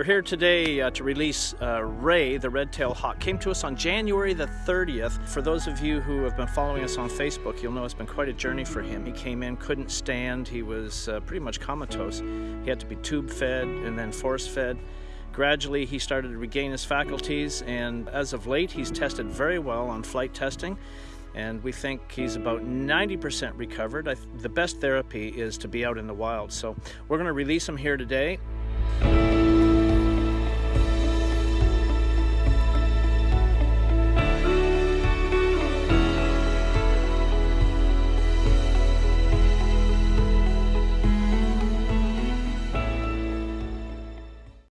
We're here today uh, to release uh, Ray, the red-tailed hawk. Came to us on January the 30th. For those of you who have been following us on Facebook, you'll know it's been quite a journey for him. He came in, couldn't stand. He was uh, pretty much comatose. He had to be tube fed and then force fed. Gradually, he started to regain his faculties, and as of late, he's tested very well on flight testing and we think he's about 90% recovered. the best therapy is to be out in the wild. So we're going to release him here today